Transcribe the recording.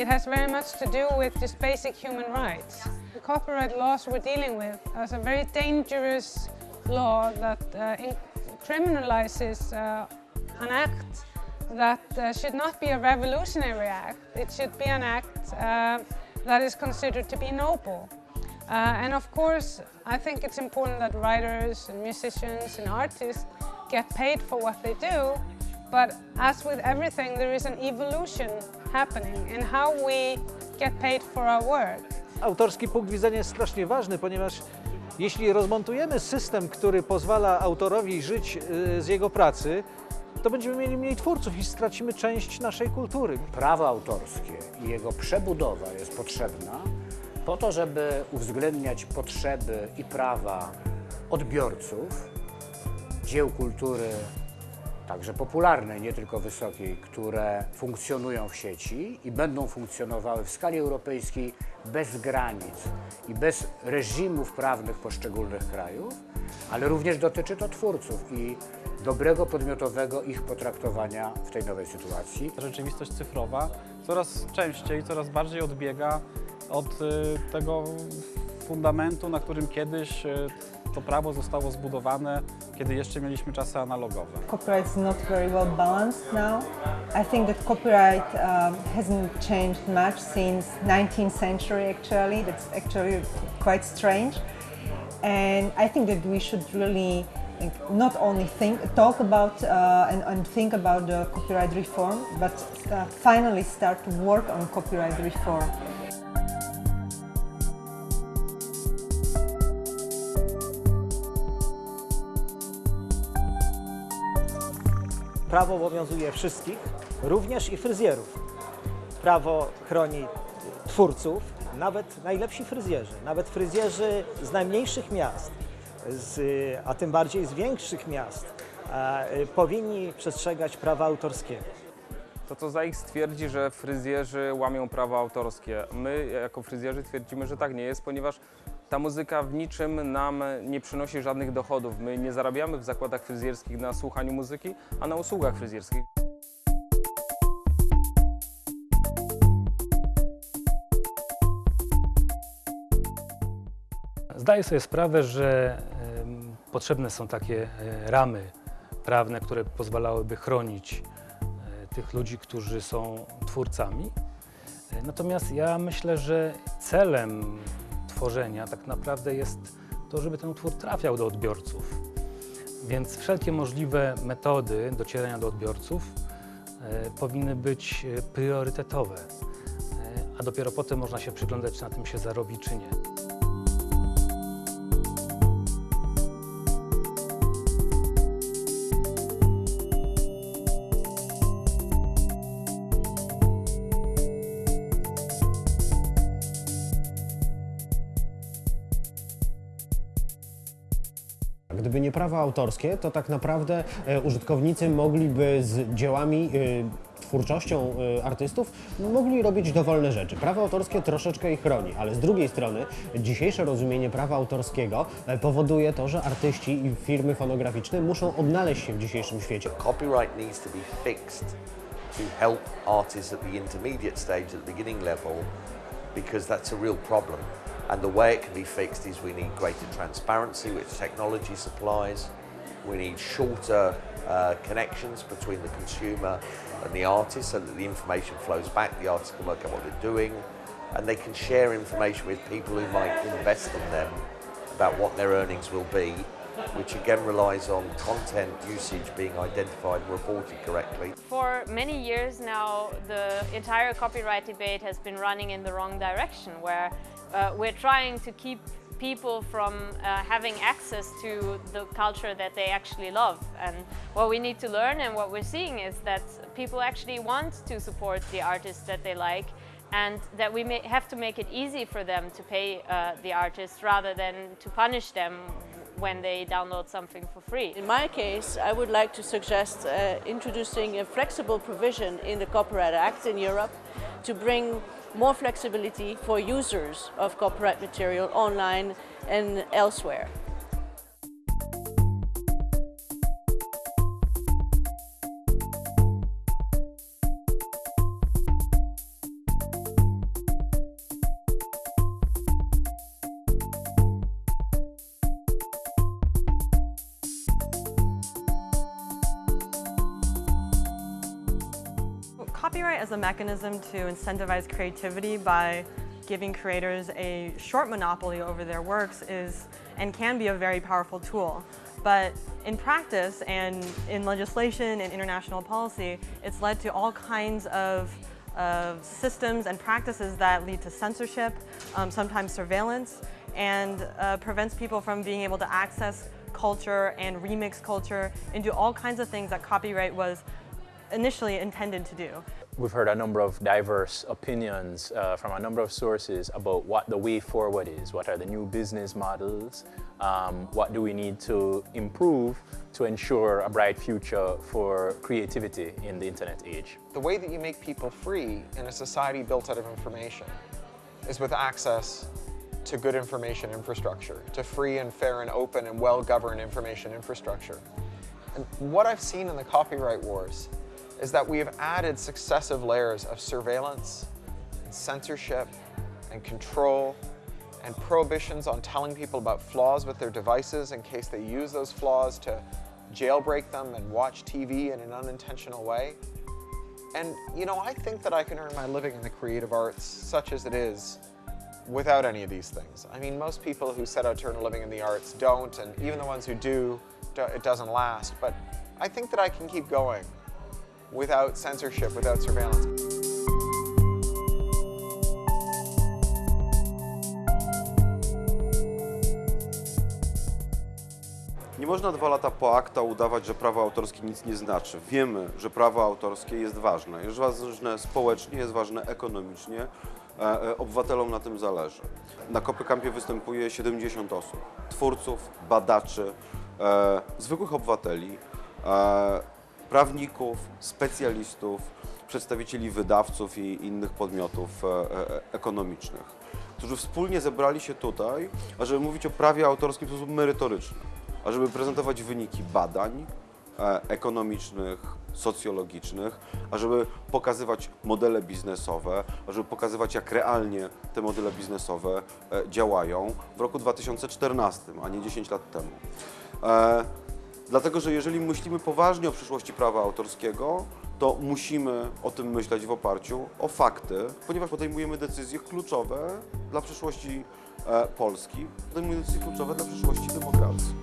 It has very much to do with just basic human rights. The copyright laws we're dealing with is a very dangerous law that uh, criminalizes uh, an act that uh, should not be a revolutionary act. It should be an act uh, that is considered to be noble. Uh, and of course, I think it's important that writers and musicians and artists get paid for what they do, but as with everything, there is an evolution happening in how we get paid for our work. Autorski punkt widzenia jest strasznie ważny, ponieważ jeśli rozmontujemy system, który pozwala autorowi żyć y, z jego pracy, to będziemy mieli mniej twórców i stracimy część naszej kultury. Prawo autorskie i jego przebudowa jest potrzebna po to, żeby uwzględniać potrzeby i prawa odbiorców dzieł kultury, także popularnej, nie tylko wysokiej, które funkcjonują w sieci i będą funkcjonowały w skali europejskiej bez granic i bez reżimów prawnych poszczególnych krajów, ale również dotyczy to twórców i dobrego podmiotowego ich potraktowania w tej nowej sytuacji. Rzeczywistość cyfrowa coraz częściej, coraz bardziej odbiega od y, tego fundamentu, na którym kiedyś y, to prawo zostało zbudowane, kiedy jeszcze mieliśmy czasy analogowe. Copyright is not very well balanced now. I think that copyright um, hasn't changed much since 19th century actually. That's actually quite strange. And I think that we should really not only think, talk about uh, and, and, think about the copyright reform, but uh, finally start to work on copyright reform. Prawo obowiązuje wszystkich, również i fryzjerów. Prawo chroni twórców, nawet najlepsi fryzjerzy, nawet fryzjerzy z najmniejszych miast, z, a tym bardziej z większych miast, e, powinni przestrzegać prawa autorskiego. To co za ich stwierdzi, że fryzjerzy łamią prawa autorskie. My jako fryzjerzy twierdzimy, że tak nie jest, ponieważ ta muzyka w niczym nam nie przynosi żadnych dochodów. My nie zarabiamy w zakładach fryzjerskich na słuchaniu muzyki, a na usługach fryzjerskich. Zdaję sobie sprawę, że potrzebne są takie e, ramy prawne, które pozwalałyby chronić tych ludzi, którzy są twórcami. E, Natomiast ja myślę, że celem tworzenia tak naprawdę jest to, żeby ten utwór trafiał do odbiorców. Więc wszelkie możliwe metody docierania do odbiorców e, powinny być e, priorytetowe, a dopiero potem można się przyglądać, czy na tym się zarobi, czy nie. Nie prawa autorskie, to tak naprawdę e, użytkownicy mogliby z dziełami, e, twórczością e, artystów, mogli robić dowolne rzeczy. Prawo autorskie troszeczkę ich chroni, ale z drugiej strony dzisiejsze rozumienie prawa autorskiego powoduje to, że artyści i firmy fonograficzne muszą odnaleźć się w dzisiejszym świecie. Copyright needs to be fixed to help artists at the intermediate stage, at the beginning level, because that's a real problem. And the way it can be fixed is we need greater transparency, which technology supplies. We need shorter uh, connections between the consumer and the artist so that the information flows back, the artist can work out what they're doing, and they can share information with people who might invest in them about what their earnings will be, which again relies on content usage being identified and reported correctly. For many years now, the entire copyright debate has been running in the wrong direction, where uh, we're trying to keep people from uh, having access to the culture that they actually love. And what we need to learn and what we're seeing is that people actually want to support the artists that they like and that we may have to make it easy for them to pay uh, the artists rather than to punish them when they download something for free. In my case, I would like to suggest uh, introducing a flexible provision in the Copyright Act in Europe to bring more flexibility for users of copyright material online and elsewhere. Copyright as a mechanism to incentivize creativity by giving creators a short monopoly over their works is and can be a very powerful tool. But in practice and in legislation and international policy, it's led to all kinds of, of systems and practices that lead to censorship, um, sometimes surveillance, and uh, prevents people from being able to access culture and remix culture and do all kinds of things that copyright was initially intended to do. We've heard a number of diverse opinions uh, from a number of sources about what the way forward is, what are the new business models, um, what do we need to improve to ensure a bright future for creativity in the internet age. The way that you make people free in a society built out of information is with access to good information infrastructure, to free and fair and open and well-governed information infrastructure. And what I've seen in the copyright wars is that we have added successive layers of surveillance, and censorship, and control, and prohibitions on telling people about flaws with their devices in case they use those flaws to jailbreak them and watch TV in an unintentional way. And you know, I think that I can earn my living in the creative arts, such as it is, without any of these things. I mean, most people who set out to earn a living in the arts don't, and even the ones who do, do- it doesn't last. But I think that I can keep going without censorship, without surveillance. Nie można dwa lata po akta udawać, że prawo autorskie nic nie znaczy. Wiemy, że prawo autorskie jest ważne. Jest ważne społecznie, jest ważne ekonomicznie. E, e, Obywatelom na tym zależy. Na Kopykampie występuje 70 osób. Twórców, badaczy, e, zwykłych obywateli, e, prawników, specjalistów, przedstawicieli wydawców i innych podmiotów e, e, ekonomicznych, którzy wspólnie zebrali się tutaj, ażeby mówić o prawie autorskim w sposób merytoryczny ażeby prezentować wyniki badań e, ekonomicznych, socjologicznych, ażeby pokazywać modele biznesowe, ażeby pokazywać, jak realnie te modele biznesowe działają w roku 2014, a nie 10 lat temu. Dlatego, że jeżeli myślimy poważnie o przyszłości prawa autorskiego, to musimy o tym myśleć w oparciu o fakty, ponieważ podejmujemy decyzje kluczowe dla przyszłości e, Polski, podejmujemy decyzje kluczowe dla przyszłości demokracji.